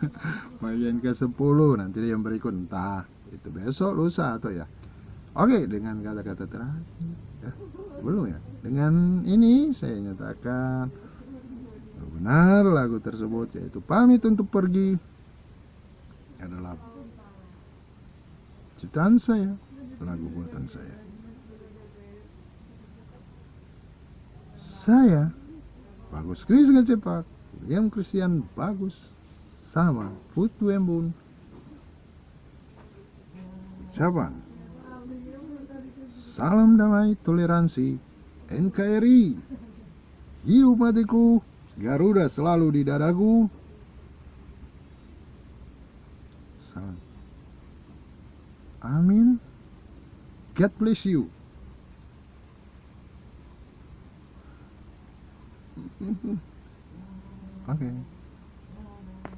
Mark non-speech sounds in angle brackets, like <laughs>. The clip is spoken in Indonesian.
<laughs> bagian ke 10 nanti yang berikut. Entah itu besok lusa atau ya. Oke dengan kata-kata terakhir ya, belum ya? Dengan ini saya nyatakan benar lagu tersebut yaitu pamit untuk pergi adalah ciptaan saya lagu buatan saya. Saya bagus Chris cepak William Christian bagus sama Putu Embun. Ucapan salam damai toleransi NKRI hidup matiku Garuda selalu di dadaku. Salam. Amin. God bless you. <laughs> Okay.